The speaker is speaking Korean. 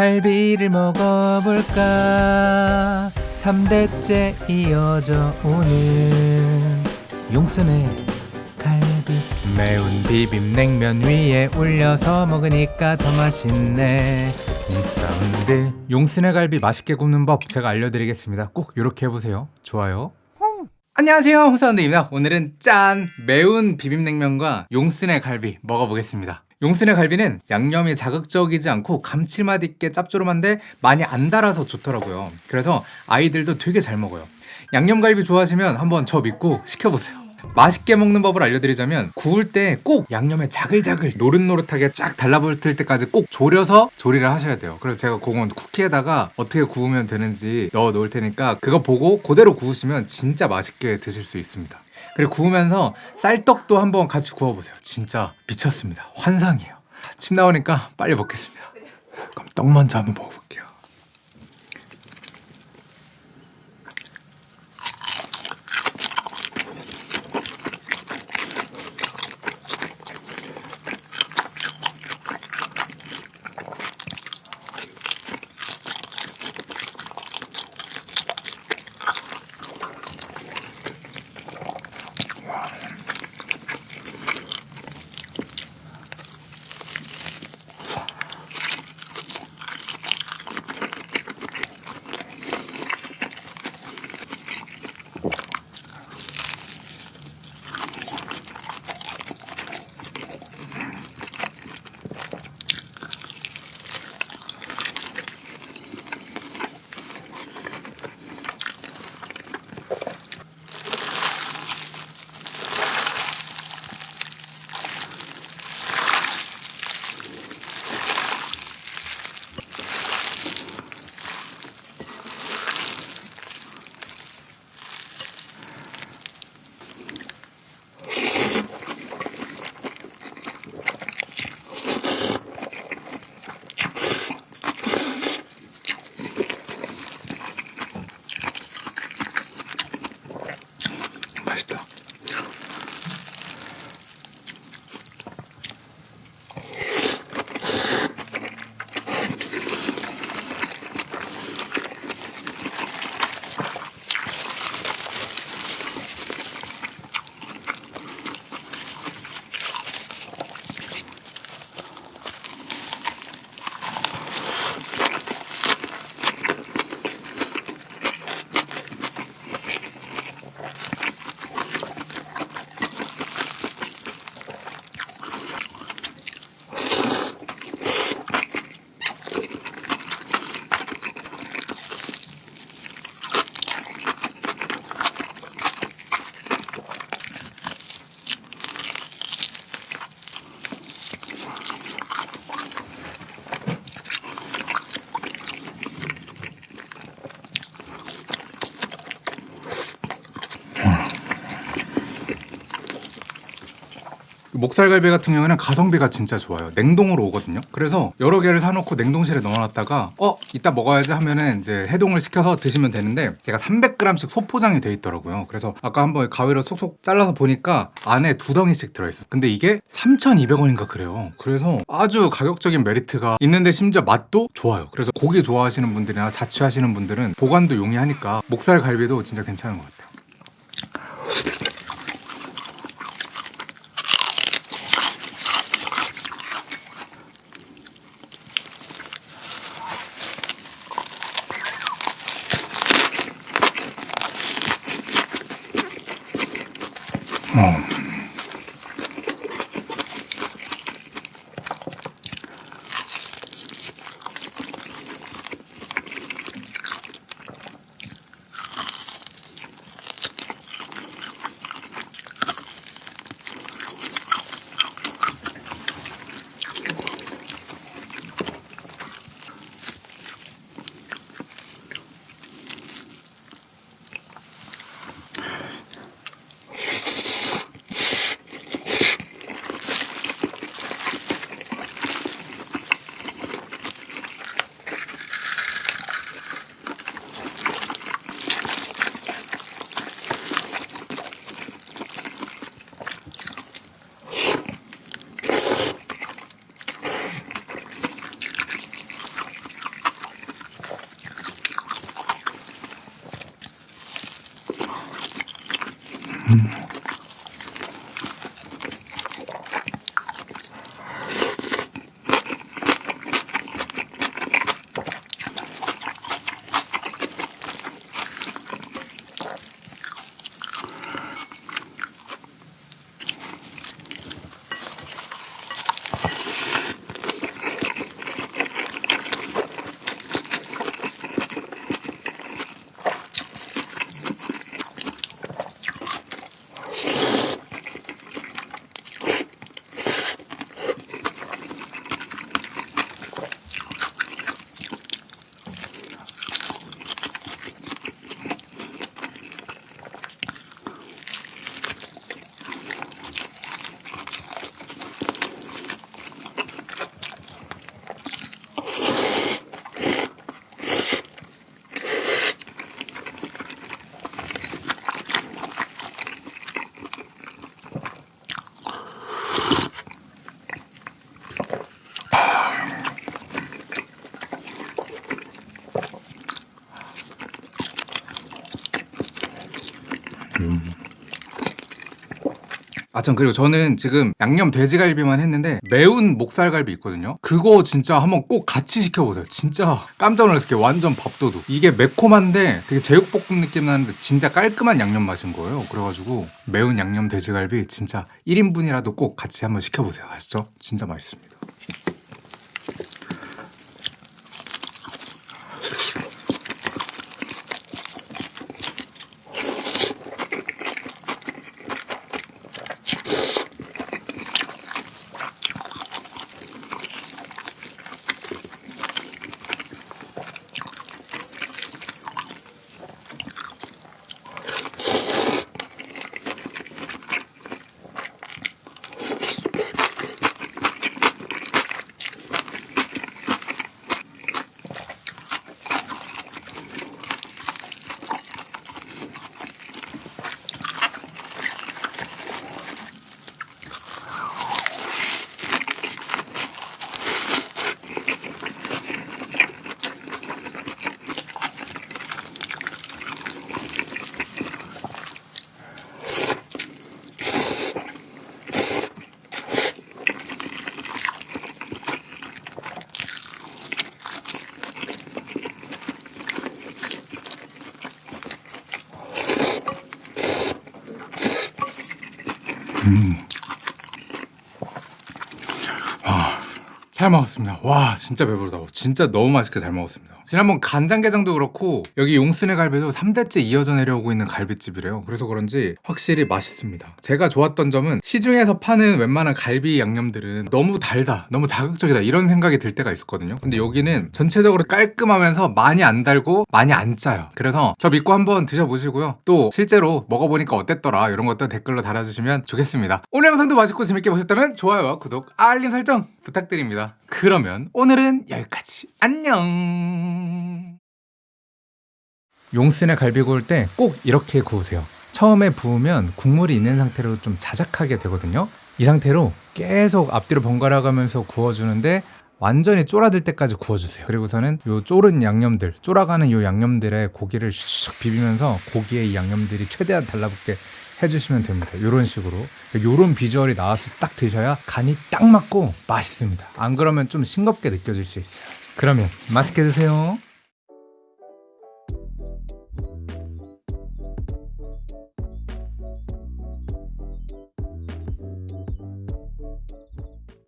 갈비를 먹어볼까? 3대째 이어져 오는 용순의 갈비. 매운 비빔냉면 위에 올려서 먹으니까 더 맛있네. 이 사운드. 용순의 갈비 맛있게 굽는 법 제가 알려드리겠습니다. 꼭 이렇게 해보세요. 좋아요. 안녕하세요. 홍사운드입니다. 오늘은 짠! 매운 비빔냉면과 용순의 갈비 먹어보겠습니다 용순의 갈비는 양념이 자극적이지 않고 감칠맛 있게 짭조름한데 많이 안 달아서 좋더라고요. 그래서 아이들도 되게 잘 먹어요. 양념갈비 좋아하시면 한번 저 믿고 시켜보세요. 맛있게 먹는 법을 알려드리자면 구울 때 꼭 양념에 자글자글 노릇노릇하게 쫙 달라붙을 때까지 꼭 졸여서 조리를 하셔야 돼요. 그래서 제가 그건 쿠키에다가 어떻게 구우면 되는지 넣어 놓을 테니까 그거 보고 그대로 구우시면 진짜 맛있게 드실 수 있습니다 그리고 구우면서 쌀떡도 한번 같이 구워보세요. 진짜 미쳤습니다. 환상이에요. 침 나오니까 빨리 먹겠습니다. 그럼 떡 먼저 한번 먹어볼게요 목살갈비 같은 경우는 가성비가 진짜 좋아요. 냉동으로 오거든요. 그래서 여러 개를 사놓고 냉동실에 넣어놨다가 어 이따 먹어야지 하면은 이제 해동을 시켜서 드시면 되는데 얘가 300g씩 소포장이 돼 있더라고요. 그래서 아까 한번 가위로 쏙쏙 잘라서 보니까 안에 두 덩이씩 들어있어. 근데 이게 3,200원인가 그래요. 그래서 아주 가격적인 메리트가 있는데 심지어 맛도 좋아요. 그래서 고기 좋아하시는 분들이나 자취하시는 분들은 보관도 용이하니까 목살 갈비도 진짜 괜찮은 것 같아요. 아, 전 그리고 저는 지금 양념 돼지갈비만 했는데 매운 목살갈비 있거든요. 그거 진짜 한번 꼭 같이 시켜보세요. 진짜 깜짝 놀랐어요. 완전 밥도둑. 이게 매콤한데 되게 제육볶음 느낌 나는데 진짜 깔끔한 양념 맛인 거예요. 그래가지고 매운 양념 돼지갈비 진짜 1인분이라도 꼭 같이 한번 시켜보세요. 아시죠? 진짜 맛있습니다. 잘 먹었습니다. 와 진짜 배부르다. 진짜 너무 맛있게 잘 먹었습니다. 지난번 간장게장도 그렇고 여기 용순의 갈비도 3대째 이어져 내려오고 있는 갈비집이래요. 그래서 그런지 확실히 맛있습니다. 제가 좋았던 점은 시중에서 파는 웬만한 갈비 양념들은 너무 달다, 너무 자극적이다 이런 생각이 들 때가 있었거든요. 근데 여기는 전체적으로 깔끔하면서 많이 안 달고 많이 안 짜요. 그래서 저 믿고 한번 드셔보시고요. 또 실제로 먹어보니까 어땠더라 이런 것도 댓글로 달아주시면 좋겠습니다. 오늘 영상도 맛있고 재밌게 보셨다면 좋아요와 구독, 알림 설정 부탁드립니다. 그러면 오늘은 여기까지. 안녕. 용순의 갈비 구울 때 꼭 이렇게 구우세요. 처음에 부으면 국물이 있는 상태로 좀 자작하게 되거든요. 이 상태로 계속 앞뒤로 번갈아 가면서 구워주는데 완전히 쫄아들 때까지 구워주세요. 그리고서는 요 쫄은 양념들, 쫄아가는 요 양념들에 고기를 슉 비비면서 고기에 이 양념들이 최대한 달라붙게 해주시면 됩니다. 이런 식으로 이런 비주얼이 나와서 딱 드셔야 간이 딱 맞고 맛있습니다. 안 그러면 좀 싱겁게 느껴질 수 있어요. 그러면 맛있게 드세요.